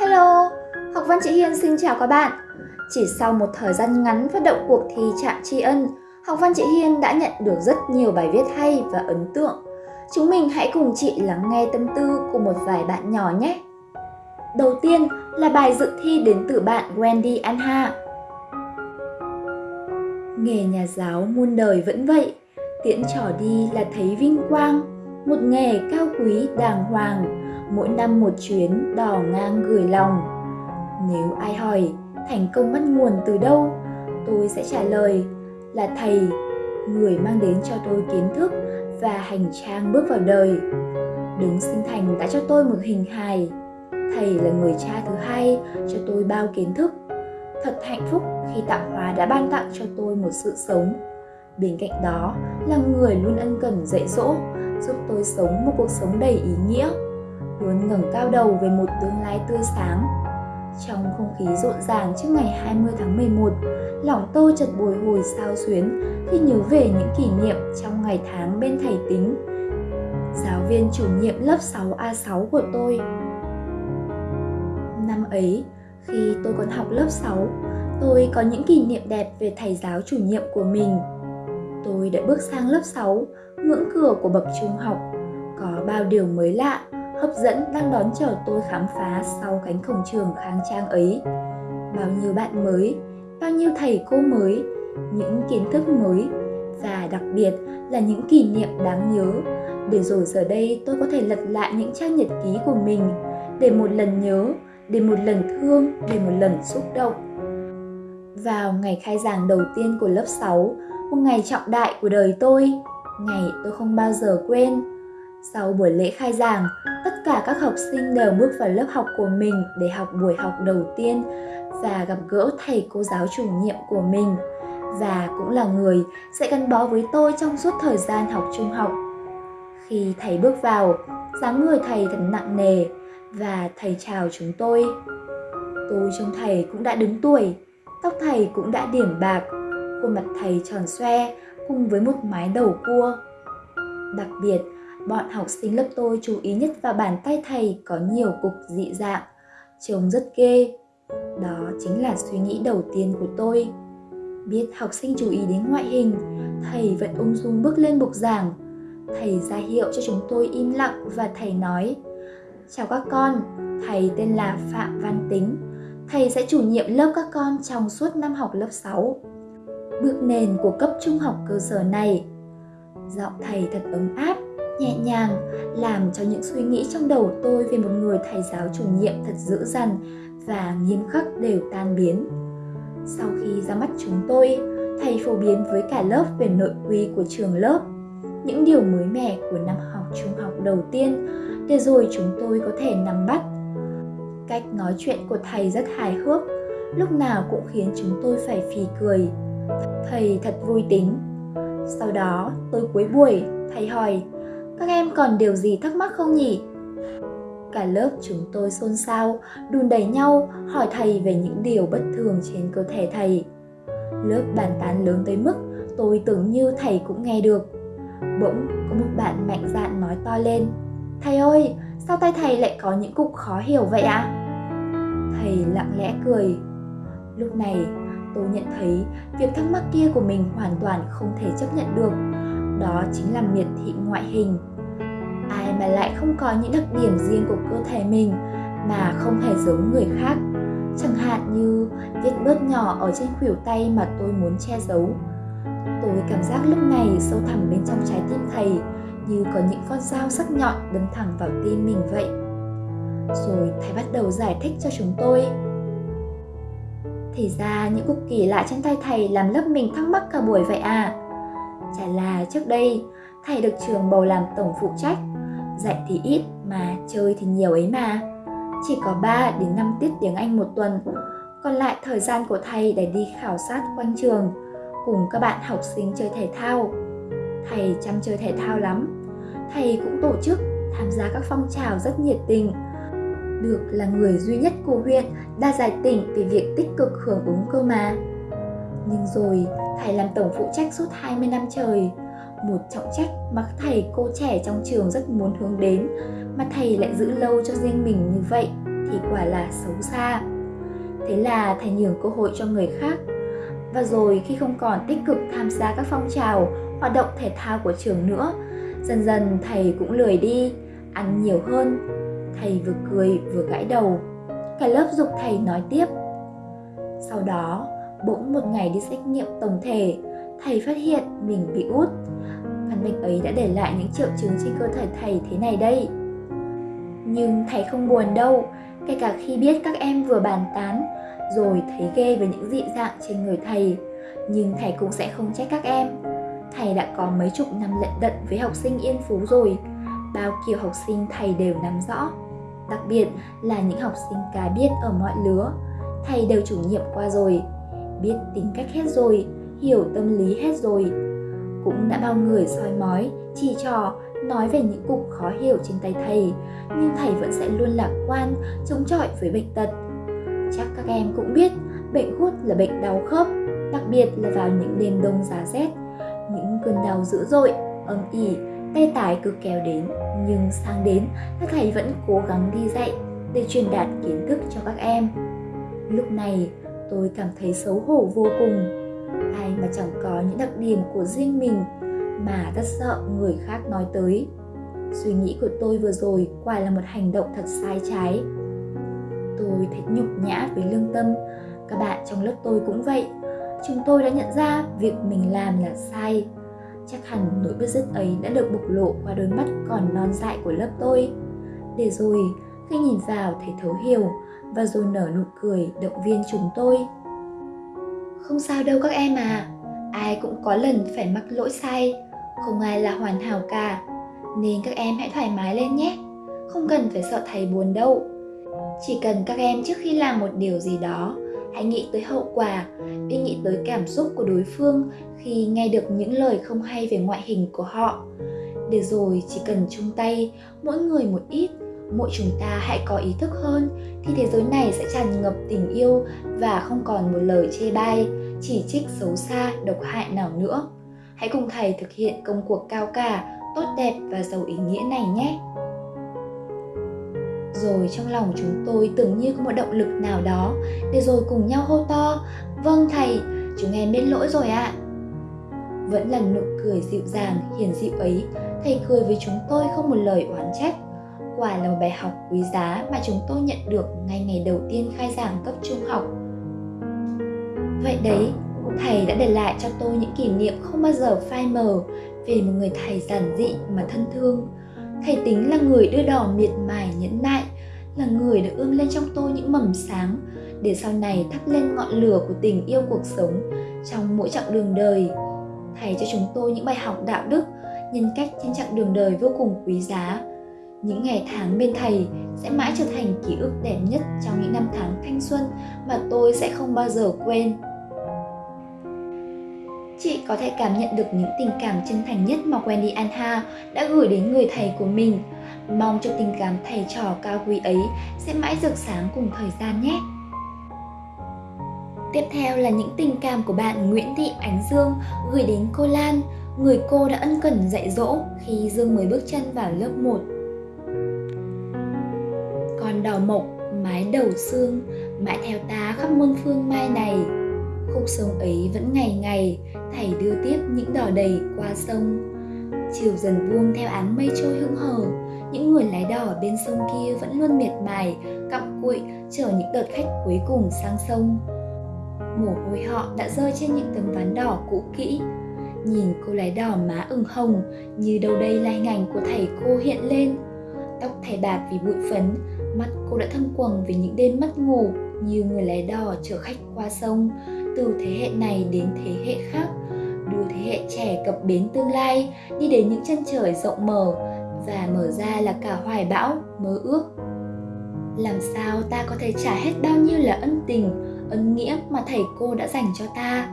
Hello, Học Văn Chị Hiên xin chào các bạn. Chỉ sau một thời gian ngắn phát động cuộc thi Trạm Tri Ân, Học Văn Chị Hiên đã nhận được rất nhiều bài viết hay và ấn tượng. Chúng mình hãy cùng chị lắng nghe tâm tư của một vài bạn nhỏ nhé. Đầu tiên là bài dự thi đến từ bạn Wendy Anha. Nghề nhà giáo muôn đời vẫn vậy, tiễn trò đi là thấy vinh quang, một nghề cao quý đàng hoàng, mỗi năm một chuyến đò ngang gửi lòng. Nếu ai hỏi thành công bắt nguồn từ đâu, tôi sẽ trả lời là thầy, người mang đến cho tôi kiến thức và hành trang bước vào đời. Đứng sinh thành đã cho tôi một hình hài. Thầy là người cha thứ hai cho tôi bao kiến thức. Thật hạnh phúc khi tạo hóa đã ban tặng cho tôi một sự sống. Bên cạnh đó là người luôn ân cần dạy dỗ, giúp tôi sống một cuộc sống đầy ý nghĩa luôn ngẩng cao đầu về một tương lai tươi sáng. Trong không khí rộn ràng trước ngày 20 tháng 11, lòng tôi chợt bồi hồi sao xuyến khi nhớ về những kỷ niệm trong ngày tháng bên thầy tính. Giáo viên chủ nhiệm lớp 6A6 của tôi. Năm ấy, khi tôi còn học lớp 6, tôi có những kỷ niệm đẹp về thầy giáo chủ nhiệm của mình. Tôi đã bước sang lớp 6, ngưỡng cửa của bậc trung học, có bao điều mới lạ hấp dẫn đang đón chờ tôi khám phá sau cánh cổng trường khang trang ấy. Bao nhiêu bạn mới, bao nhiêu thầy cô mới, những kiến thức mới và đặc biệt là những kỷ niệm đáng nhớ để rồi giờ đây tôi có thể lật lại những trang nhật ký của mình để một lần nhớ, để một lần thương, để một lần xúc động. Vào ngày khai giảng đầu tiên của lớp 6, một ngày trọng đại của đời tôi, ngày tôi không bao giờ quên sau buổi lễ khai giảng, tất cả các học sinh đều bước vào lớp học của mình để học buổi học đầu tiên và gặp gỡ thầy cô giáo chủ nhiệm của mình và cũng là người sẽ gắn bó với tôi trong suốt thời gian học trung học. Khi thầy bước vào, dáng người thầy thật nặng nề và thầy chào chúng tôi. Tôi trông thầy cũng đã đứng tuổi, tóc thầy cũng đã điểm bạc, khuôn mặt thầy tròn xoe cùng với một mái đầu cua. Đặc biệt, bọn học sinh lớp tôi chú ý nhất vào bàn tay thầy có nhiều cục dị dạng, trông rất ghê. Đó chính là suy nghĩ đầu tiên của tôi. Biết học sinh chú ý đến ngoại hình, thầy vẫn ung dung bước lên bục giảng. Thầy ra hiệu cho chúng tôi im lặng và thầy nói Chào các con, thầy tên là Phạm Văn Tính. Thầy sẽ chủ nhiệm lớp các con trong suốt năm học lớp 6. Bước nền của cấp trung học cơ sở này. Giọng thầy thật ấm áp, nhẹ nhàng làm cho những suy nghĩ trong đầu tôi về một người thầy giáo chủ nhiệm thật dữ dằn và nghiêm khắc đều tan biến. Sau khi ra mắt chúng tôi, thầy phổ biến với cả lớp về nội quy của trường lớp, những điều mới mẻ của năm học trung học đầu tiên để rồi chúng tôi có thể nắm bắt. Cách nói chuyện của thầy rất hài hước, lúc nào cũng khiến chúng tôi phải phì cười. Thầy thật vui tính. Sau đó, tôi cuối buổi, thầy hỏi, các em còn điều gì thắc mắc không nhỉ? Cả lớp chúng tôi xôn xao, đùn đẩy nhau hỏi thầy về những điều bất thường trên cơ thể thầy. Lớp bàn tán lớn tới mức tôi tưởng như thầy cũng nghe được. Bỗng có một bạn mạnh dạn nói to lên. Thầy ơi, sao tay thầy lại có những cục khó hiểu vậy ạ? À? Thầy lặng lẽ cười. Lúc này tôi nhận thấy việc thắc mắc kia của mình hoàn toàn không thể chấp nhận được đó chính là miệt thị ngoại hình mà lại không có những đặc điểm riêng của cơ thể mình mà không hề giống người khác. Chẳng hạn như vết bớt nhỏ ở trên khuỷu tay mà tôi muốn che giấu. Tôi cảm giác lúc này sâu thẳm bên trong trái tim thầy như có những con dao sắc nhọn đâm thẳng vào tim mình vậy. Rồi thầy bắt đầu giải thích cho chúng tôi. Thì ra những cục kỳ lạ trên tay thầy làm lớp mình thắc mắc cả buổi vậy à? Chả là trước đây, thầy được trường bầu làm tổng phụ trách, dạy thì ít mà chơi thì nhiều ấy mà. Chỉ có 3 đến 5 tiết tiếng Anh một tuần, còn lại thời gian của thầy để đi khảo sát quanh trường, cùng các bạn học sinh chơi thể thao. Thầy chăm chơi thể thao lắm, thầy cũng tổ chức tham gia các phong trào rất nhiệt tình. Được là người duy nhất của huyện đã giải tỉnh về việc tích cực hưởng ứng cơ mà. Nhưng rồi thầy làm tổng phụ trách suốt 20 năm trời một trọng trách mà thầy cô trẻ trong trường rất muốn hướng đến mà thầy lại giữ lâu cho riêng mình như vậy thì quả là xấu xa. Thế là thầy nhường cơ hội cho người khác. Và rồi khi không còn tích cực tham gia các phong trào, hoạt động thể thao của trường nữa, dần dần thầy cũng lười đi, ăn nhiều hơn. Thầy vừa cười vừa gãi đầu. Cả lớp dục thầy nói tiếp. Sau đó, bỗng một ngày đi xét nghiệm tổng thể, thầy phát hiện mình bị út. Căn bệnh ấy đã để lại những triệu chứng trên cơ thể thầy thế này đây. Nhưng thầy không buồn đâu, kể cả khi biết các em vừa bàn tán, rồi thấy ghê với những dị dạng trên người thầy. Nhưng thầy cũng sẽ không trách các em. Thầy đã có mấy chục năm lận đận với học sinh Yên Phú rồi, bao kiểu học sinh thầy đều nắm rõ. Đặc biệt là những học sinh cá biết ở mọi lứa, thầy đều chủ nhiệm qua rồi, biết tính cách hết rồi, hiểu tâm lý hết rồi. Cũng đã bao người soi mói, chỉ trò, nói về những cục khó hiểu trên tay thầy, nhưng thầy vẫn sẽ luôn lạc quan, chống chọi với bệnh tật. Chắc các em cũng biết, bệnh gút là bệnh đau khớp, đặc biệt là vào những đêm đông giá rét. Những cơn đau dữ dội, âm ỉ, tay tái cứ kéo đến, nhưng sang đến, các thầy vẫn cố gắng đi dạy để truyền đạt kiến thức cho các em. Lúc này, tôi cảm thấy xấu hổ vô cùng. Ai mà chẳng có những đặc điểm của riêng mình mà rất sợ người khác nói tới. Suy nghĩ của tôi vừa rồi quả là một hành động thật sai trái. Tôi thấy nhục nhã với lương tâm, các bạn trong lớp tôi cũng vậy. Chúng tôi đã nhận ra việc mình làm là sai. Chắc hẳn nỗi bứt rứt ấy đã được bộc lộ qua đôi mắt còn non dại của lớp tôi. Để rồi, khi nhìn vào thấy thấu hiểu và rồi nở nụ cười động viên chúng tôi. Không sao đâu các em à, ai cũng có lần phải mắc lỗi sai, không ai là hoàn hảo cả. Nên các em hãy thoải mái lên nhé. Không cần phải sợ thầy buồn đâu. Chỉ cần các em trước khi làm một điều gì đó hãy nghĩ tới hậu quả đi nghĩ tới cảm xúc của đối phương khi nghe được những lời không hay về ngoại hình của họ. Để rồi chỉ cần chung tay mỗi người một ít mỗi chúng ta hãy có ý thức hơn, thì thế giới này sẽ tràn ngập tình yêu và không còn một lời chê bai, chỉ trích xấu xa, độc hại nào nữa. Hãy cùng thầy thực hiện công cuộc cao cả, tốt đẹp và giàu ý nghĩa này nhé. Rồi trong lòng chúng tôi tưởng như có một động lực nào đó để rồi cùng nhau hô to vâng thầy, chúng em biết lỗi rồi ạ. Vẫn là nụ cười dịu dàng, hiền dịu ấy, thầy cười với chúng tôi không một lời oán trách quả là một bài học quý giá mà chúng tôi nhận được ngay ngày đầu tiên khai giảng cấp trung học. Vậy đấy, thầy đã để lại cho tôi những kỷ niệm không bao giờ phai mờ về một người thầy giản dị mà thân thương. Thầy tính là người đưa đỏ miệt mài nhẫn nại, là người đã ươm lên trong tôi những mầm sáng, để sau này thắp lên ngọn lửa của tình yêu cuộc sống trong mỗi chặng đường đời. Thầy cho chúng tôi những bài học đạo đức, nhân cách trên chặng đường đời vô cùng quý giá những ngày tháng bên thầy sẽ mãi trở thành ký ức đẹp nhất trong những năm tháng thanh xuân mà tôi sẽ không bao giờ quên chị có thể cảm nhận được những tình cảm chân thành nhất mà Wendy Anha đã gửi đến người thầy của mình. Mong cho tình cảm thầy trò cao quý ấy sẽ mãi rực sáng cùng thời gian nhé. Tiếp theo là những tình cảm của bạn Nguyễn Thị Ánh Dương gửi đến cô Lan, người cô đã ân cần dạy dỗ khi Dương mới bước chân vào lớp 1. Con đào mộc, mái đầu xương, mãi theo ta khắp muôn phương mai này, khúc sông ấy vẫn ngày ngày thầy đưa tiếp những đò đầy qua sông. Chiều dần buông theo áng mây trôi hững hờ những người lái đò bên sông kia vẫn luôn miệt mài cặm cụi chờ những đợt khách cuối cùng sang sông. Mồ hôi họ đã rơi trên những tấm ván đỏ cũ kỹ. Nhìn cô lái đò má ửng hồng như đâu đây lai ngành của thầy cô hiện lên. Tóc thầy bạc vì bụi phấn mắt cô đã thâm quầng vì những đêm mất ngủ như người lái đò chở khách qua sông, từ thế hệ này đến thế hệ khác. Đưa thế hệ trẻ cập bến tương lai, đi đến những chân trời rộng mở và mở ra là cả hoài bão, mơ ước. Làm sao ta có thể trả hết bao nhiêu là ân tình, ân nghĩa mà thầy cô đã dành cho ta?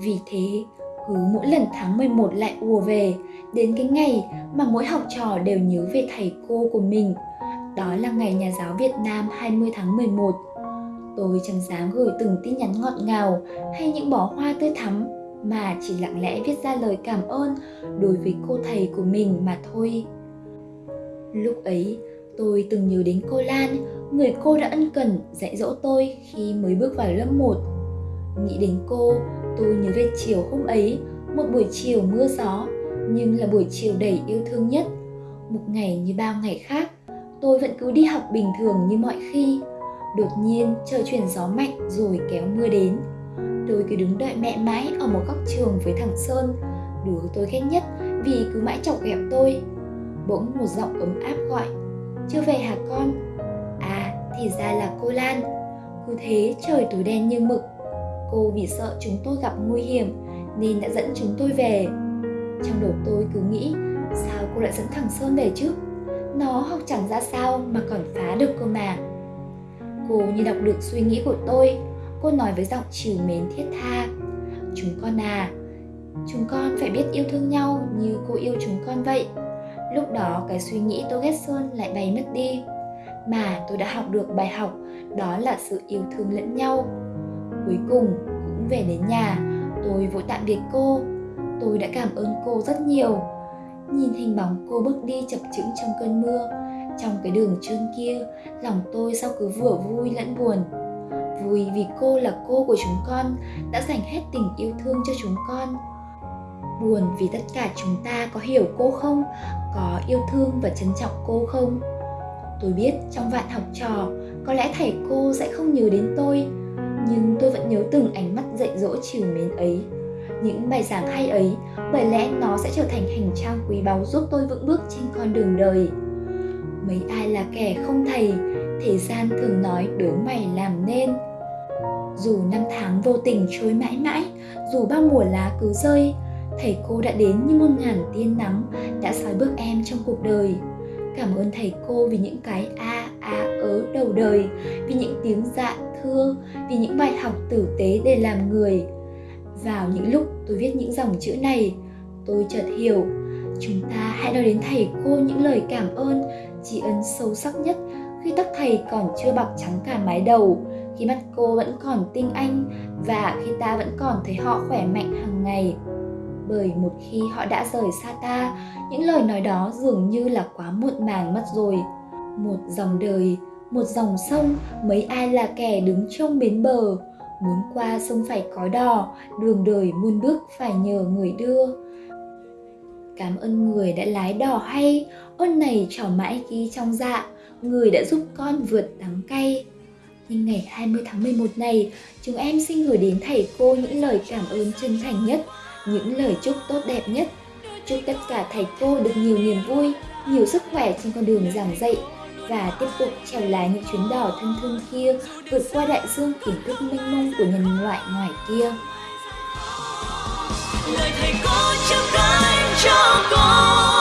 Vì thế, cứ mỗi lần tháng 11 lại ùa về, đến cái ngày mà mỗi học trò đều nhớ về thầy cô của mình đó là ngày nhà giáo Việt Nam 20 tháng 11 Tôi chẳng dám gửi từng tin nhắn ngọt ngào hay những bó hoa tươi thắm mà chỉ lặng lẽ viết ra lời cảm ơn đối với cô thầy của mình mà thôi. Lúc ấy, Tôi từng nhớ đến cô Lan, người cô đã ân cần dạy dỗ tôi khi mới bước vào lớp 1. Nghĩ đến cô, tôi nhớ về chiều hôm ấy, một buổi chiều mưa gió, nhưng là buổi chiều đầy yêu thương nhất. Một ngày như bao ngày khác, tôi vẫn cứ đi học bình thường như mọi khi. Đột nhiên trời chuyển gió mạnh rồi kéo mưa đến. Tôi cứ đứng đợi mẹ mãi ở một góc trường với thằng Sơn, đứa tôi ghét nhất vì cứ mãi chọc ghẹo tôi. Bỗng một giọng ấm áp gọi, chưa về hả con? À, thì ra là cô Lan. Cứ thế trời tối đen như mực. Cô vì sợ chúng tôi gặp nguy hiểm nên đã dẫn chúng tôi về. Trong đầu tôi cứ nghĩ, sao cô lại dẫn thằng Sơn về chứ? Nó học chẳng ra sao mà còn phá được cơ mà. Cô như đọc được suy nghĩ của tôi, cô nói với giọng chiều mến thiết tha. Chúng con à, chúng con phải biết yêu thương nhau như cô yêu chúng con vậy. Lúc đó cái suy nghĩ tôi ghét Sơn lại bay mất đi. Mà tôi đã học được bài học, đó là sự yêu thương lẫn nhau. Cuối cùng cũng về đến nhà, tôi vội tạm biệt cô. Tôi đã cảm ơn cô rất nhiều. Nhìn hình bóng cô bước đi chập chững trong cơn mưa, trong cái đường trơn kia, lòng tôi sao cứ vừa vui lẫn buồn. Vui vì cô là cô của chúng con, đã dành hết tình yêu thương cho chúng con. Buồn vì tất cả chúng ta có hiểu cô không, có yêu thương và trân trọng cô không. Tôi biết trong vạn học trò, có lẽ thầy cô sẽ không nhớ đến tôi, nhưng tôi vẫn nhớ từng ánh mắt dạy dỗ chiều mến ấy. Những bài giảng hay ấy, bởi lẽ nó sẽ trở thành hành trang quý báu giúp tôi vững bước trên con đường đời. Mấy ai là kẻ không thầy thế gian thường nói đứa mày làm nên. Dù năm tháng vô tình trôi mãi mãi dù bao mùa lá cứ rơi thầy cô đã đến như muôn ngàn tiên nắng đã soi bước em trong cuộc đời. Cảm ơn thầy cô vì những cái a a ớ đầu đời vì những tiếng dạ thưa vì những bài học tử tế để làm người vào những lúc tôi viết những dòng chữ này, tôi chợt hiểu, chúng ta hãy nói đến thầy cô những lời cảm ơn, tri ân sâu sắc nhất khi tóc thầy còn chưa bạc trắng cả mái đầu, khi mắt cô vẫn còn tinh anh và khi ta vẫn còn thấy họ khỏe mạnh hàng ngày. Bởi một khi họ đã rời xa ta, những lời nói đó dường như là quá muộn màng mất rồi. Một dòng đời, một dòng sông, mấy ai là kẻ đứng trong bến bờ? Muốn qua sông phải có đò đường đời muôn bước phải nhờ người đưa. Cảm ơn người đã lái đò hay ơn này trỏ mãi ghi trong dạ người đã giúp con vượt đắng cay. Nhưng ngày 20 tháng 11 này, chúng em xin gửi đến thầy cô những lời cảm ơn chân thành nhất, những lời chúc tốt đẹp nhất. Chúc tất cả thầy cô được nhiều niềm vui, nhiều sức khỏe trên con đường giảng dạy và tiếp tục trèo lái những chuyến đò thân thương kia, vượt qua đại dương kiến thức mênh mông của nhân loại ngoài kia. Lời thầy cho con